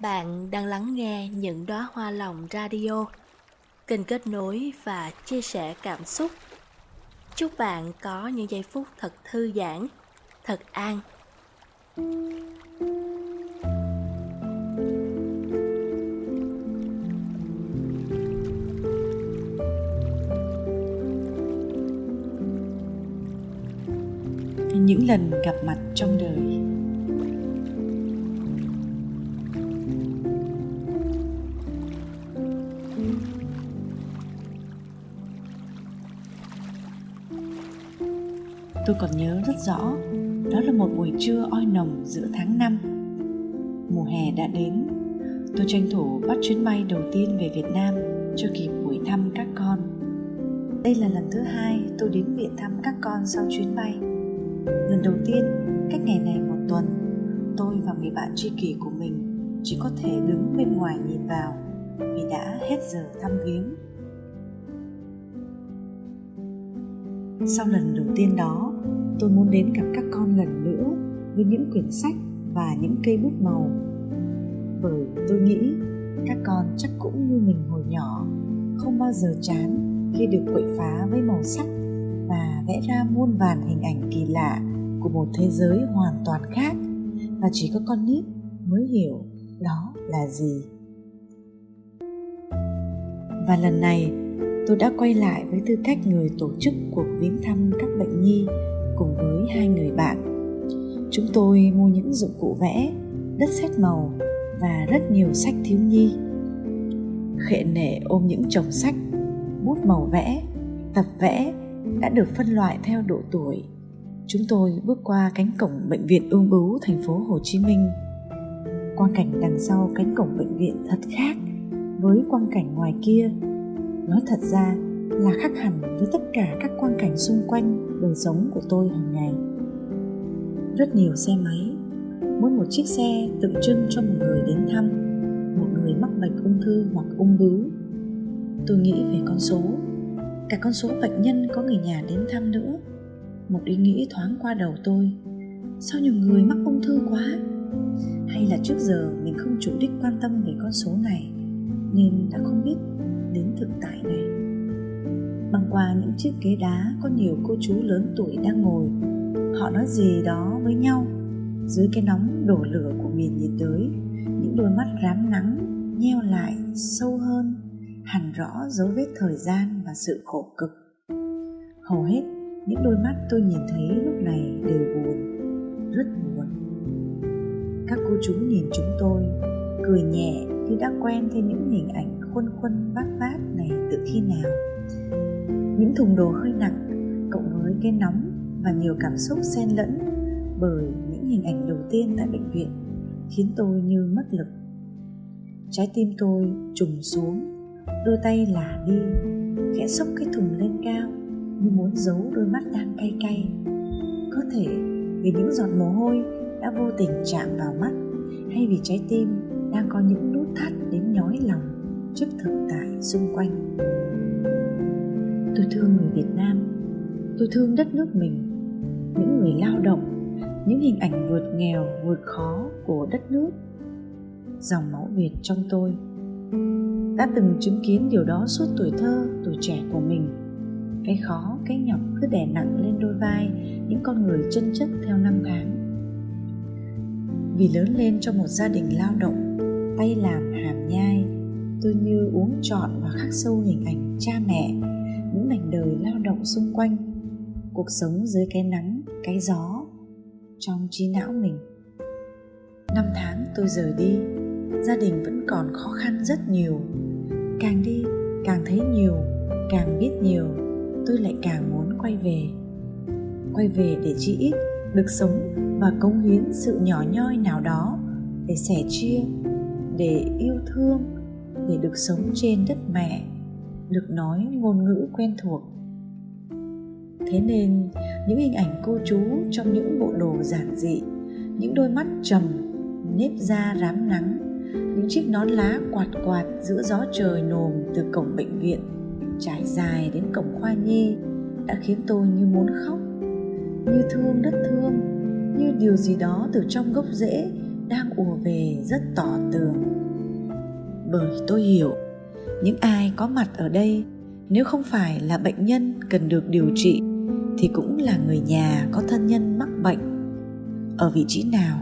Bạn đang lắng nghe những đóa hoa lòng radio, kênh kết nối và chia sẻ cảm xúc. Chúc bạn có những giây phút thật thư giãn, thật an. những lần gặp mặt trong đời Tôi còn nhớ rất rõ, đó là một buổi trưa oi nồng giữa tháng 5. Mùa hè đã đến, tôi tranh thủ bắt chuyến bay đầu tiên về Việt Nam cho kịp buổi thăm các con. Đây là lần thứ hai tôi đến viện thăm các con sau chuyến bay. Lần đầu tiên, cách ngày này một tuần, tôi và người bạn tri kỷ của mình chỉ có thể đứng bên ngoài nhìn vào vì đã hết giờ thăm viếng. Sau lần đầu tiên đó, tôi muốn đến gặp các con lần nữa với những quyển sách và những cây bút màu. Bởi tôi nghĩ các con chắc cũng như mình hồi nhỏ không bao giờ chán khi được quậy phá với màu sắc và vẽ ra muôn vàn hình ảnh kỳ lạ của một thế giới hoàn toàn khác. Và chỉ có con nít mới hiểu đó là gì. Và lần này tôi đã quay lại với tư cách người tổ chức cuộc viếng thăm các bệnh nhi cùng với hai người bạn. Chúng tôi mua những dụng cụ vẽ, đất sét màu và rất nhiều sách thiếu nhi. Khệ nệ ôm những chồng sách, bút màu vẽ, tập vẽ đã được phân loại theo độ tuổi. Chúng tôi bước qua cánh cổng bệnh viện ung bướu thành phố Hồ Chí Minh. Quang cảnh đằng sau cánh cổng bệnh viện thật khác với quang cảnh ngoài kia. Nói thật ra, là khác hẳn với tất cả các quang cảnh xung quanh đời sống của tôi hàng ngày. Rất nhiều xe máy mỗi một chiếc xe tượng trưng cho một người đến thăm một người mắc bệnh ung thư hoặc ung bướu. Tôi nghĩ về con số cả con số bệnh nhân có người nhà đến thăm nữa. Một ý nghĩ thoáng qua đầu tôi sao nhiều người mắc ung thư quá? Hay là trước giờ mình không chủ đích quan tâm về con số này nên đã không biết đến thực tại này. Băng qua những chiếc ghế đá có nhiều cô chú lớn tuổi đang ngồi. Họ nói gì đó với nhau. Dưới cái nóng đổ lửa của miền nhiệt đới, những đôi mắt rám nắng, nheo lại sâu hơn, hẳn rõ dấu vết thời gian và sự khổ cực. Hầu hết những đôi mắt tôi nhìn thấy lúc này đều buồn, rất buồn. Các cô chú nhìn chúng tôi, cười nhẹ như đã quen với những hình ảnh khuôn khuôn vác vác này từ khi nào? Những thùng đồ hơi nặng, cộng với cái nóng và nhiều cảm xúc xen lẫn bởi những hình ảnh đầu tiên tại bệnh viện, khiến tôi như mất lực. Trái tim tôi trùng xuống, đôi tay lả đi, khẽ xốc cái thùng lên cao như muốn giấu đôi mắt đang cay cay. Có thể vì những giọt mồ hôi đã vô tình chạm vào mắt hay vì trái tim đang có những nút thắt đến nhói lòng trước thực tại xung quanh. Tôi thương người Việt Nam. Tôi thương đất nước mình. Những người lao động, những hình ảnh vượt nghèo, vượt khó của đất nước. Dòng máu Việt trong tôi đã từng chứng kiến điều đó suốt tuổi thơ, tuổi trẻ của mình. Cái khó, cái nhọc cứ đè nặng lên đôi vai những con người chân chất theo năm tháng. Vì lớn lên trong một gia đình lao động tay làm hàm nhai. Tôi như uống trọn và khắc sâu hình ảnh cha mẹ, những mảnh đời lao động xung quanh, cuộc sống dưới cái nắng, cái gió trong trí não mình. Năm tháng tôi rời đi, gia đình vẫn còn khó khăn rất nhiều. Càng đi, càng thấy nhiều, càng biết nhiều, tôi lại càng muốn quay về. Quay về để chi ít, được sống và cống hiến sự nhỏ nhoi nào đó để sẻ chia để yêu thương, để được sống trên đất mẹ, được nói ngôn ngữ quen thuộc. Thế nên, những hình ảnh cô chú trong những bộ đồ giản dị, những đôi mắt trầm, nếp da rám nắng, những chiếc nón lá quạt quạt giữa gió trời nồm từ cổng bệnh viện trải dài đến cổng khoa nhi đã khiến tôi như muốn khóc, như thương đất thương, như điều gì đó từ trong gốc rễ đang ùa về rất tỏ tường. Bởi tôi hiểu, những ai có mặt ở đây, nếu không phải là bệnh nhân cần được điều trị, thì cũng là người nhà có thân nhân mắc bệnh. Ở vị trí nào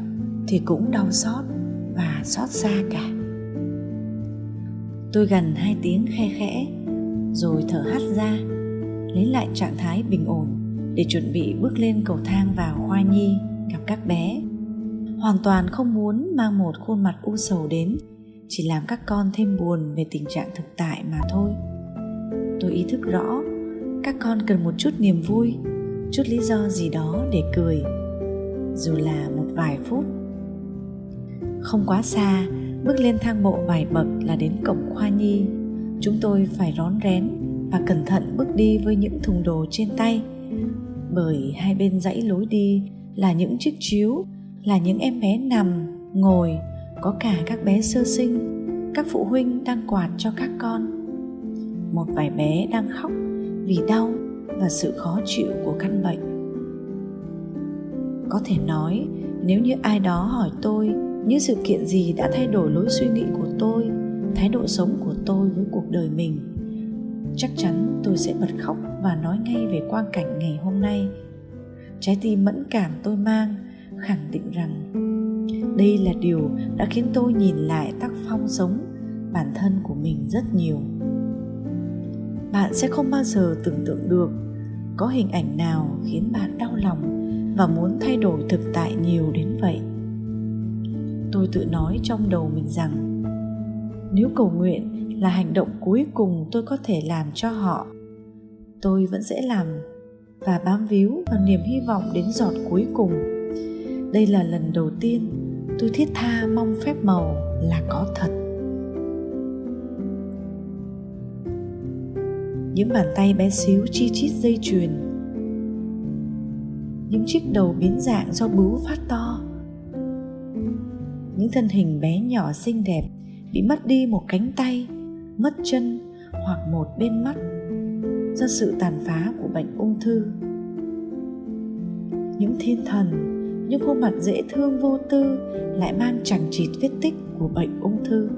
thì cũng đau xót và xót xa cả. Tôi gần hai tiếng khe khẽ, rồi thở hắt ra, lấy lại trạng thái bình ổn để chuẩn bị bước lên cầu thang vào khoa nhi gặp các bé hoàn toàn không muốn mang một khuôn mặt u sầu đến, chỉ làm các con thêm buồn về tình trạng thực tại mà thôi. Tôi ý thức rõ, các con cần một chút niềm vui, chút lý do gì đó để cười, dù là một vài phút. Không quá xa, bước lên thang bộ vài bậc là đến cổng khoa nhi. Chúng tôi phải rón rén và cẩn thận bước đi với những thùng đồ trên tay, bởi hai bên dãy lối đi là những chiếc chiếu là những em bé nằm, ngồi, có cả các bé sơ sinh, các phụ huynh đang quạt cho các con. Một vài bé đang khóc vì đau và sự khó chịu của căn bệnh. Có thể nói, nếu như ai đó hỏi tôi những sự kiện gì đã thay đổi lối suy nghĩ của tôi, thái độ sống của tôi với cuộc đời mình, chắc chắn tôi sẽ bật khóc và nói ngay về quang cảnh ngày hôm nay. Trái tim mẫn cảm tôi mang khẳng định rằng, đây là điều đã khiến tôi nhìn lại tác phong sống, bản thân của mình rất nhiều. Bạn sẽ không bao giờ tưởng tượng được có hình ảnh nào khiến bạn đau lòng và muốn thay đổi thực tại nhiều đến vậy. Tôi tự nói trong đầu mình rằng, nếu cầu nguyện là hành động cuối cùng tôi có thể làm cho họ, tôi vẫn sẽ làm và bám víu vào niềm hy vọng đến giọt cuối cùng đây là lần đầu tiên tôi thiết tha mong phép màu là có thật. Những bàn tay bé xíu chi chít dây chuyền. Những chiếc đầu biến dạng do bướu phát to. Những thân hình bé nhỏ xinh đẹp bị mất đi một cánh tay, mất chân hoặc một bên mắt do sự tàn phá của bệnh ung thư. Những thiên thần những khuôn mặt dễ thương vô tư lại mang chẳng chịt vết tích của bệnh ung thư.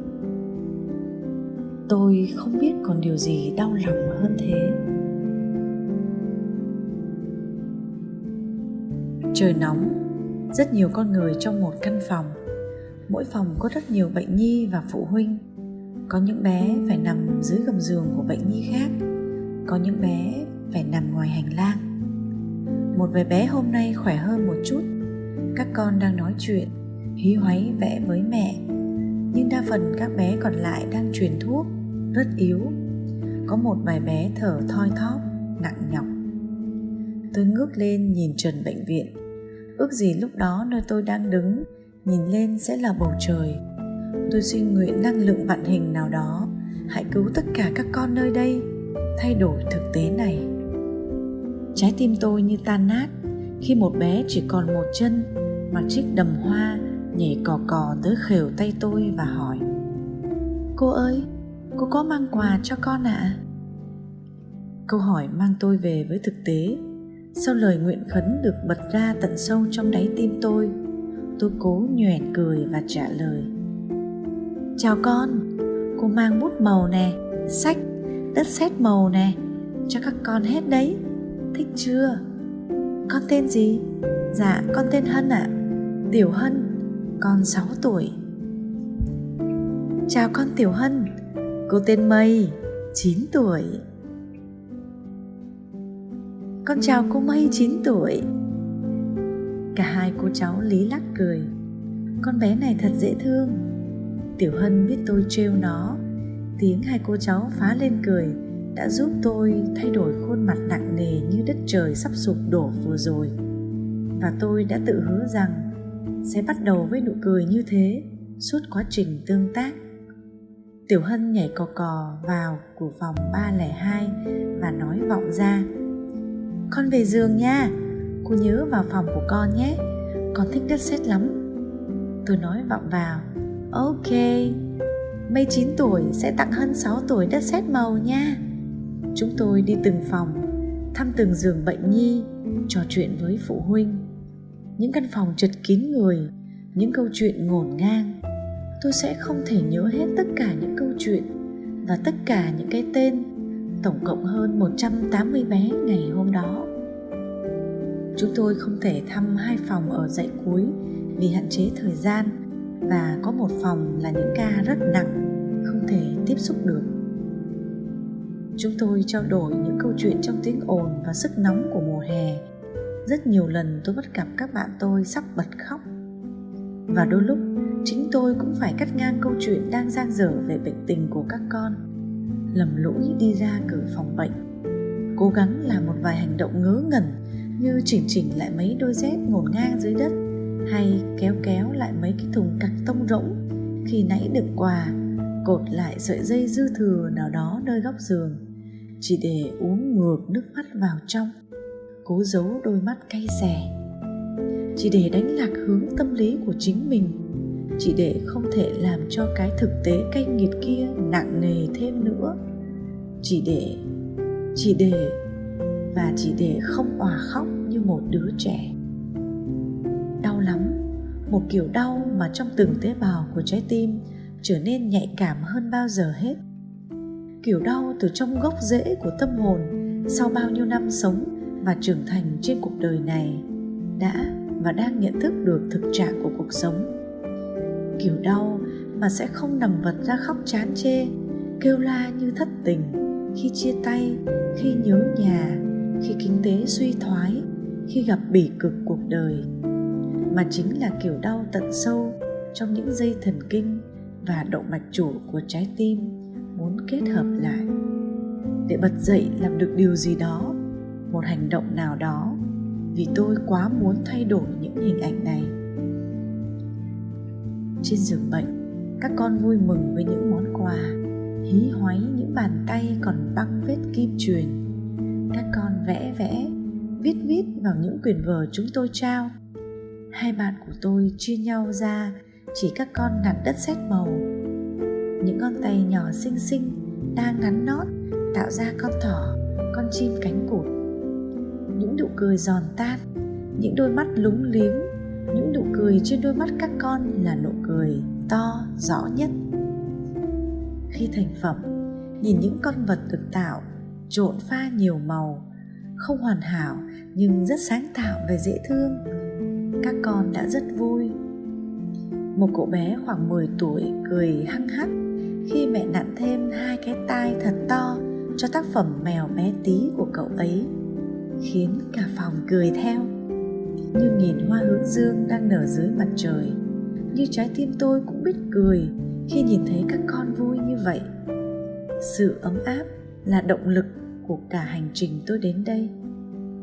Tôi không biết còn điều gì đau lòng hơn thế. Trời nóng, rất nhiều con người trong một căn phòng. Mỗi phòng có rất nhiều bệnh nhi và phụ huynh. Có những bé phải nằm dưới gầm giường của bệnh nhi khác, có những bé phải nằm ngoài hành lang. Một vài bé hôm nay khỏe hơn một chút các con đang nói chuyện, hí hoáy vẽ với mẹ. Nhưng đa phần các bé còn lại đang truyền thuốc, rất yếu. Có một vài bé thở thoi thóp, nặng nhọc. Tôi ngước lên nhìn trần bệnh viện. Ước gì lúc đó nơi tôi đang đứng, nhìn lên sẽ là bầu trời. Tôi xin nguyện năng lượng vạn hình nào đó, hãy cứu tất cả các con nơi đây, thay đổi thực tế này. Trái tim tôi như tan nát khi một bé chỉ còn một chân mặc chiếc đầm hoa nhảy cò cò tới khều tay tôi và hỏi, cô ơi, cô có mang quà cho con ạ à? câu hỏi mang tôi về với thực tế sau lời nguyện khấn được bật ra tận sâu trong đáy tim tôi tôi cố nhoẻn cười và trả lời, chào con, cô mang bút màu nè, sách, đất sét màu nè, cho các con hết đấy, thích chưa con tên gì? Dạ con tên hân ạ. À. tiểu hân, con 6 tuổi. Chào con tiểu hân, cô tên mây 9 tuổi. Con chào cô mây 9 tuổi. Cả hai cô cháu lý lắc cười. Con bé này thật dễ thương. Tiểu hân biết tôi trêu nó. Tiếng hai cô cháu phá lên cười đã giúp tôi thay đổi khuôn mặt nặng nề như đất trời sắp sụp đổ vừa rồi. Và tôi đã tự hứa rằng sẽ bắt đầu với nụ cười như thế, suốt quá trình tương tác. Tiểu hân nhảy cò cò vào của phòng 302 và nói vọng ra, con về giường nha, cô nhớ vào phòng của con nhé, con thích đất sét lắm. Tôi nói vọng vào, ok mây 9 tuổi sẽ tặng hơn 6 tuổi đất sét màu nha chúng tôi đi từng phòng thăm từng giường bệnh nhi trò chuyện với phụ huynh những căn phòng chật kín người những câu chuyện ngổn ngang tôi sẽ không thể nhớ hết tất cả những câu chuyện và tất cả những cái tên tổng cộng hơn 180 bé ngày hôm đó. Chúng tôi không thể thăm hai phòng ở dãy cuối vì hạn chế thời gian và có một phòng là những ca rất nặng, không thể tiếp xúc được. Chúng tôi trao đổi những câu chuyện trong tiếng ồn và sức nóng của mùa hè. Rất nhiều lần tôi bắt gặp các bạn tôi sắp bật khóc. Và đôi lúc, chính tôi cũng phải cắt ngang câu chuyện đang giang dở về bệnh tình của các con, lầm lũi đi ra cửa phòng bệnh, cố gắng làm một vài hành động ngớ ngẩn như chỉnh chỉnh lại mấy đôi dép ngổn ngang dưới đất hay kéo kéo lại mấy cái thùng cạc tông rỗng khi nãy đựng quà, cột lại sợi dây dư thừa nào đó nơi góc giường chỉ để uống ngược nước mắt vào trong. Cố giấu đôi mắt cay xè. Chỉ để đánh lạc hướng tâm lý của chính mình. Chỉ để không thể làm cho cái thực tế cay nghiệt kia nặng nề thêm nữa. Chỉ để chỉ để và chỉ để không òa khóc như một đứa trẻ. Đau lắm. Một kiểu đau mà trong từng tế bào của trái tim trở nên nhạy cảm hơn bao giờ hết kiểu đau từ trong gốc rễ của tâm hồn sau bao nhiêu năm sống và trưởng thành trên cuộc đời này, đã và đang nhận thức được thực trạng của cuộc sống. Kiểu đau mà sẽ không nằm vật ra khóc chán chê, kêu la như thất tình khi chia tay, khi nhớ nhà, khi kinh tế suy thoái, khi gặp bỉ cực cuộc đời, mà chính là kiểu đau tận sâu trong những dây thần kinh và động mạch chủ của trái tim muốn kết hợp lại. Để bật dậy làm được điều gì đó, một hành động nào đó, vì tôi quá muốn thay đổi những hình ảnh này. Trên giường bệnh, các con vui mừng với những món quà, hí hoáy những bàn tay còn băng vết kim truyền. Các con vẽ vẽ, viết viết vào những quyển vở chúng tôi trao. Hai bạn của tôi chia nhau ra, chỉ các con nặn đất sét màu những con tay nhỏ xinh xinh đang ngắn nót tạo ra con thỏ, con chim cánh cụt. Những nụ cười giòn tan, những đôi mắt lúng liếng, những nụ cười trên đôi mắt các con là nụ cười to, rõ nhất. Khi thành phẩm, nhìn những con vật được tạo, trộn pha nhiều màu, không hoàn hảo nhưng rất sáng tạo và dễ thương, các con đã rất vui. Một cậu bé khoảng 10 tuổi cười hăng hắc khi mẹ nặn thêm hai cái tai thật to cho tác phẩm mèo bé tí của cậu ấy, khiến cả phòng cười theo. Như nhìn hoa hướng dương đang nở dưới mặt trời, như trái tim tôi cũng biết cười khi nhìn thấy các con vui như vậy. Sự ấm áp là động lực của cả hành trình tôi đến đây.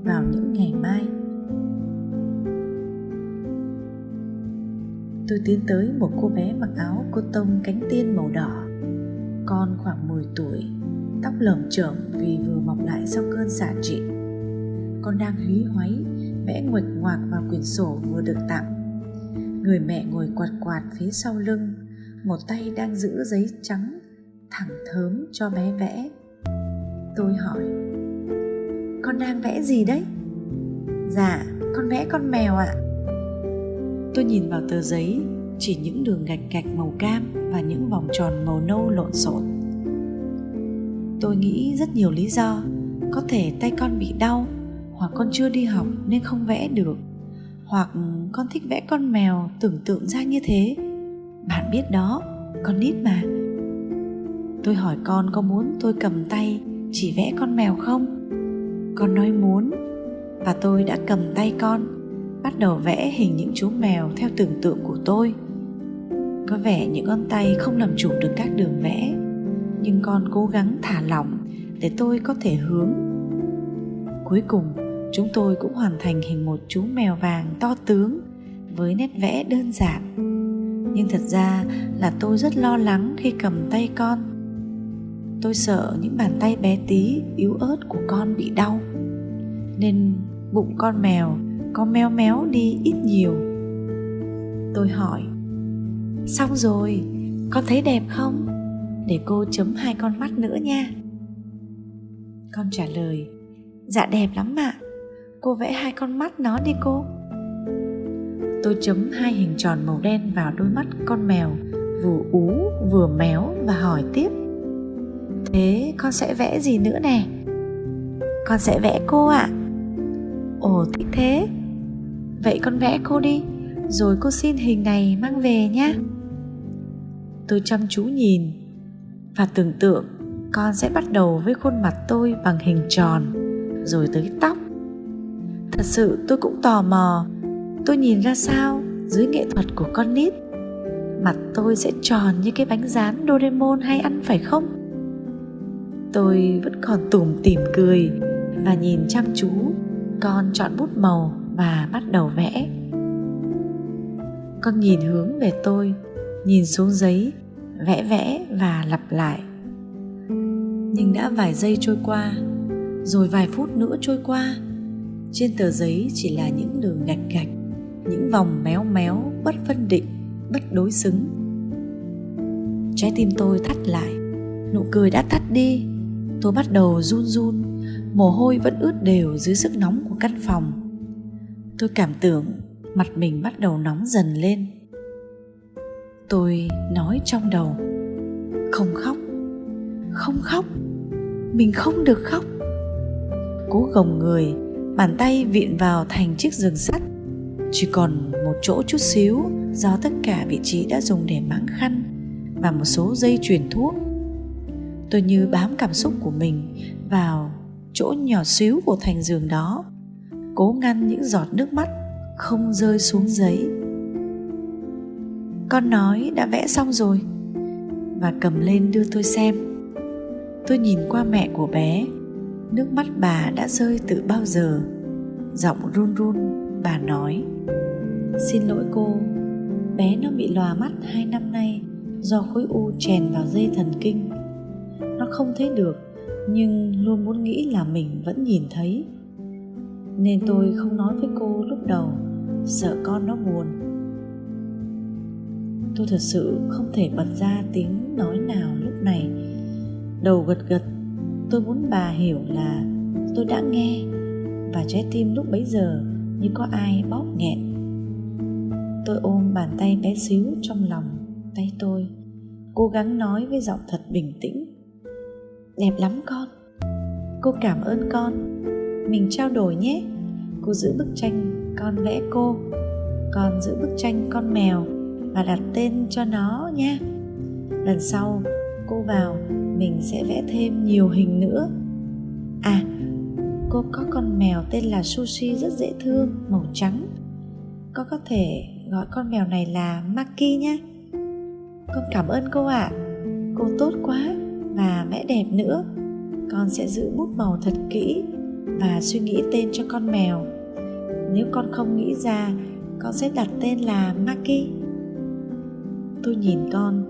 Vào những ngày mai tôi tiến tới một cô bé mặc áo cô tông cánh tiên màu đỏ. Con khoảng 10 tuổi, tóc lởm chởm vì vừa mọc lại sau cơn xạ trị. Con đang húy hoáy, vẽ nguệch ngoạc vào quyển sổ vừa được tặng. Người mẹ ngồi quạt quạt phía sau lưng, một tay đang giữ giấy trắng, thẳng thớm cho bé vẽ. Tôi hỏi, con đang vẽ gì đấy? Dạ con vẽ con mèo ạ tôi nhìn vào tờ giấy, chỉ những đường gạch gạch màu cam và những vòng tròn màu nâu lộn xộn. Tôi nghĩ rất nhiều lý do, có thể tay con bị đau hoặc con chưa đi học nên không vẽ được, hoặc con thích vẽ con mèo tưởng tượng ra như thế. Bạn biết đó, con nít mà. Tôi hỏi con có muốn tôi cầm tay chỉ vẽ con mèo không? Con nói muốn và tôi đã cầm tay con bắt đầu vẽ hình những chú mèo theo tưởng tượng của tôi. Có vẻ những con tay không làm chủ được các đường vẽ, nhưng con cố gắng thả lỏng để tôi có thể hướng. Cuối cùng, chúng tôi cũng hoàn thành hình một chú mèo vàng to tướng với nét vẽ đơn giản. Nhưng thật ra là tôi rất lo lắng khi cầm tay con. Tôi sợ những bàn tay bé tí yếu ớt của con bị đau, nên bụng con mèo có méo méo đi ít nhiều. Tôi hỏi, xong rồi, con thấy đẹp không? Để cô chấm hai con mắt nữa nha. Con trả lời dạ đẹp lắm ạ. Cô vẽ hai con mắt nó đi cô. Tôi chấm hai hình tròn màu đen vào đôi mắt con mèo, vừa ú, vừa méo và hỏi tiếp, thế con sẽ vẽ gì nữa nè? Con sẽ vẽ cô ạ. À. ồ, thích thế vậy con vẽ cô đi, rồi cô xin hình này mang về nhé. Tôi chăm chú nhìn và tưởng tượng con sẽ bắt đầu với khuôn mặt tôi bằng hình tròn, rồi tới tóc. Thật sự tôi cũng tò mò, tôi nhìn ra sao dưới nghệ thuật của con nít? Mặt tôi sẽ tròn như cái bánh rán Doraemon hay ăn phải không? Tôi vẫn còn tủm tỉm cười và nhìn chăm chú con chọn bút màu và bắt đầu vẽ. Con nhìn hướng về tôi, nhìn xuống giấy, vẽ vẽ và lặp lại. Nhưng đã vài giây trôi qua, rồi vài phút nữa trôi qua, trên tờ giấy chỉ là những đường gạch gạch, những vòng méo méo bất phân định bất đối xứng trái tim tôi thắt lại nụ cười đã tắt đi tôi bắt đầu run run mồ hôi vẫn ướt đều dưới sức nóng của căn phòng tôi cảm tưởng mặt mình bắt đầu nóng dần lên. Tôi nói trong đầu, không khóc không khóc, mình không được khóc. Cố gồng người, bàn tay viện vào thành chiếc giường sắt. Chỉ còn một chỗ chút xíu do tất cả vị trí đã dùng để máng khăn và một số dây truyền thuốc. Tôi như bám cảm xúc của mình vào chỗ nhỏ xíu của thành giường đó cố ngăn những giọt nước mắt không rơi xuống giấy. Con nói, đã vẽ xong rồi. Và cầm lên đưa tôi xem. Tôi nhìn qua mẹ của bé. Nước mắt bà đã rơi từ bao giờ? Giọng run run, bà nói. Xin lỗi cô, bé nó bị lòa mắt hai năm nay do khối u chèn vào dây thần kinh. Nó không thấy được, nhưng luôn muốn nghĩ là mình vẫn nhìn thấy nên tôi không nói với cô lúc đầu, sợ con nó buồn. Tôi thật sự không thể bật ra tiếng nói nào lúc này. Đầu gật gật, tôi muốn bà hiểu là tôi đã nghe, và trái tim lúc bấy giờ như có ai bóp nghẹn. Tôi ôm bàn tay bé xíu trong lòng tay tôi, cố gắng nói với giọng thật bình tĩnh. Đẹp lắm con. Cô cảm ơn con mình trao đổi nhé. Cô giữ bức tranh con vẽ cô, con giữ bức tranh con mèo và đặt tên cho nó nha. Lần sau, cô vào, mình sẽ vẽ thêm nhiều hình nữa. À cô có con mèo tên là sushi rất dễ thương, màu trắng. Con có thể gọi con mèo này là Maki nhé Con cảm ơn cô ạ. À. Cô tốt quá và vẽ đẹp nữa. Con sẽ giữ bút màu thật kỹ. Và suy nghĩ tên cho con mèo. Nếu con không nghĩ ra, Con sẽ đặt tên là Maki Tôi nhìn con.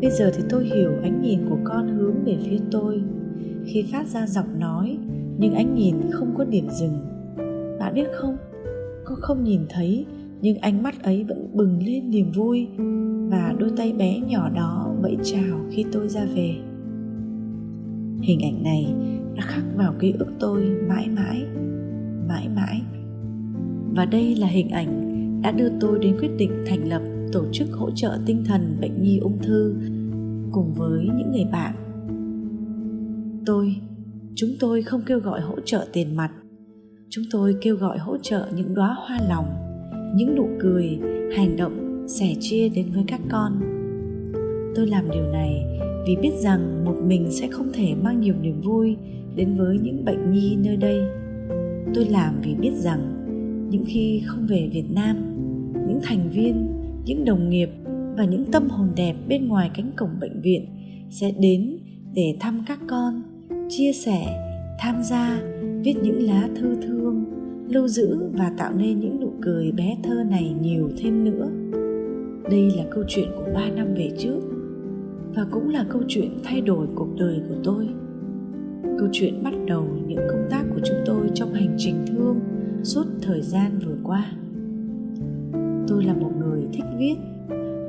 Bây giờ thì tôi hiểu ánh nhìn của con hướng về phía tôi. Khi phát ra giọng nói, Nhưng ánh nhìn không có điểm dừng. Bạn biết không? Con không nhìn thấy, nhưng ánh mắt ấy vẫn bừng lên niềm vui và đôi tay bé nhỏ đó vẫy chào khi tôi ra về. Hình ảnh này đã khắc vào ký ức tôi mãi mãi mãi mãi. Và đây là hình ảnh đã đưa tôi đến quyết định thành lập tổ chức hỗ trợ tinh thần bệnh nhi ung thư cùng với những người bạn. Tôi, chúng tôi không kêu gọi hỗ trợ tiền mặt. Chúng tôi kêu gọi hỗ trợ những đóa hoa lòng, những nụ cười, hành động sẻ chia đến với các con. Tôi làm điều này vì biết rằng một mình sẽ không thể mang nhiều niềm vui đến với những bệnh nhi nơi đây. Tôi làm vì biết rằng những khi không về việt nam, những thành viên, những đồng nghiệp và những tâm hồn đẹp bên ngoài cánh cổng bệnh viện sẽ đến để thăm các con, chia sẻ, tham gia, viết những lá thư thương, lưu giữ và tạo nên những nụ cười bé thơ này nhiều thêm nữa. Đây là câu chuyện của ba năm về trước và cũng là câu chuyện thay đổi cuộc đời của tôi câu chuyện bắt đầu những công tác của chúng tôi trong hành trình thương suốt thời gian vừa qua. Tôi là một người thích viết,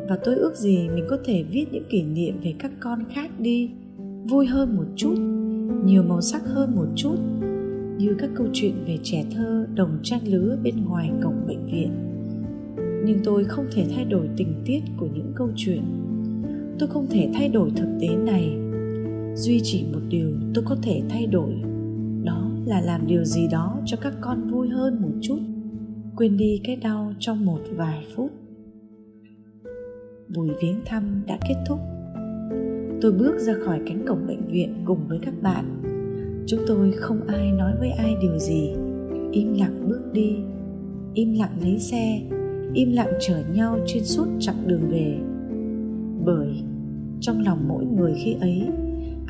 và tôi ước gì mình có thể viết những kỷ niệm về các con khác đi, vui hơn một chút, nhiều màu sắc hơn một chút, như các câu chuyện về trẻ thơ đồng trang lứa bên ngoài cổng bệnh viện. Nhưng tôi không thể thay đổi tình tiết của những câu chuyện. Tôi không thể thay đổi thực tế này duy chỉ một điều tôi có thể thay đổi. Đó là làm điều gì đó cho các con vui hơn một chút. Quên đi cái đau trong một vài phút. Buổi viếng thăm đã kết thúc. Tôi bước ra khỏi cánh cổng bệnh viện cùng với các bạn. Chúng tôi không ai nói với ai điều gì. Im lặng bước đi. Im lặng lấy xe. Im lặng chở nhau trên suốt chặng đường về. Bởi trong lòng mỗi người khi ấy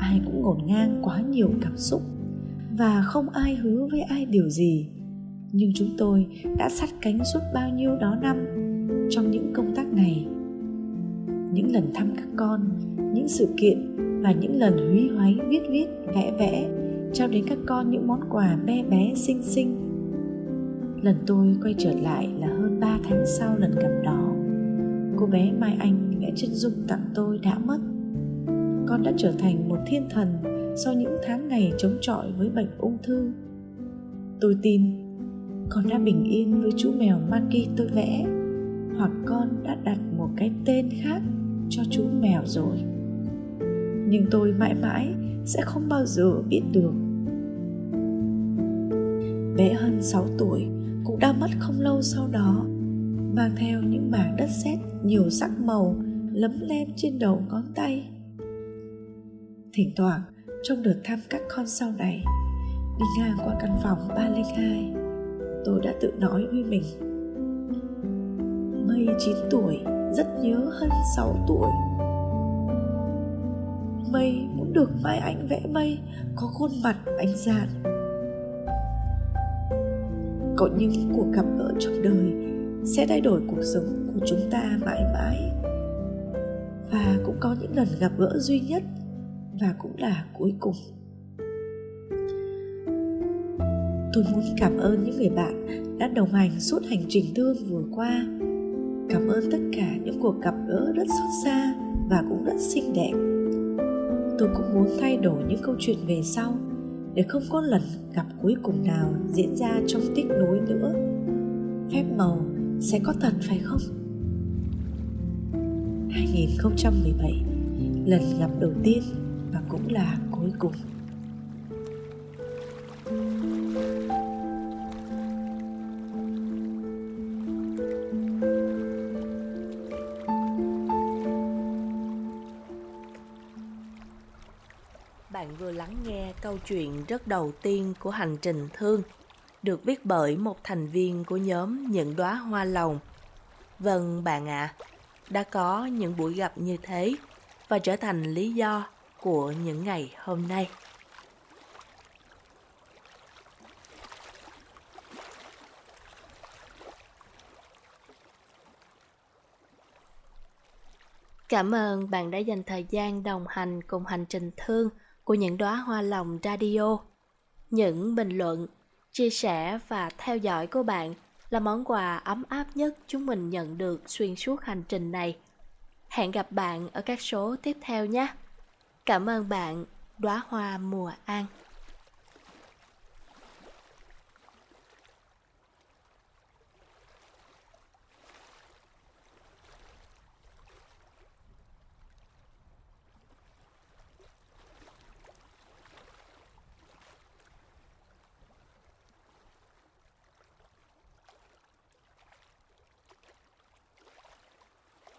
ai cũng ngổn ngang quá nhiều cảm xúc và không ai hứa với ai điều gì. Nhưng chúng tôi đã sát cánh suốt bao nhiêu đó năm trong những công tác này. Những lần thăm các con, những sự kiện và những lần húy hoáy viết viết, vẽ vẽ trao đến các con những món quà bé bé, xinh xinh. Lần tôi quay trở lại là hơn 3 tháng sau lần gặp đó. Cô bé mai anh vẽ chân dung tặng tôi đã mất con đã trở thành một thiên thần sau những tháng ngày chống chọi với bệnh ung thư. Tôi tin con đã bình yên với chú mèo Maki tôi vẽ, hoặc con đã đặt một cái tên khác cho chú mèo rồi. Nhưng tôi mãi mãi sẽ không bao giờ biết được. Bé hơn 6 tuổi cũng đã mất không lâu sau đó, mang theo những mảng đất sét nhiều sắc màu lấm lem trên đầu ngón tay thỉnh thoảng, trong đợt thăm các con sau này, đi ngang qua căn phòng 302 tôi đã tự nói với mình. Mây 9 tuổi, rất nhớ hơn 6 tuổi. Mây muốn được mai anh vẽ mây, có khuôn mặt anh dạn. Có những cuộc gặp gỡ trong đời, sẽ thay đổi cuộc sống của chúng ta mãi mãi. Và cũng có những lần gặp gỡ duy nhất và cũng là cuối cùng. Tôi muốn cảm ơn những người bạn đã đồng hành suốt hành trình thương vừa qua. Cảm ơn tất cả những cuộc gặp gỡ rất xót xa và cũng rất xinh đẹp. Tôi cũng muốn thay đổi những câu chuyện về sau để không có lần gặp cuối cùng nào diễn ra trong tiếc nối nữa. Phép màu sẽ có thật phải không? 2017 lần gặp đầu tiên và cũng là cuối cùng Bạn vừa lắng nghe câu chuyện rất đầu tiên của hành trình thương, được viết bởi một thành viên của nhóm Những đóa hoa lòng. Vâng bạn ạ, à, đã có những buổi gặp như thế và trở thành lý do của những ngày hôm nay. Cảm ơn bạn đã dành thời gian đồng hành cùng hành trình thương của những đóa hoa lòng radio. Những bình luận, chia sẻ và theo dõi của bạn là món quà ấm áp nhất chúng mình nhận được xuyên suốt hành trình này. Hẹn gặp bạn ở các số tiếp theo nhé. Cảm ơn bạn, đóa hoa mùa an.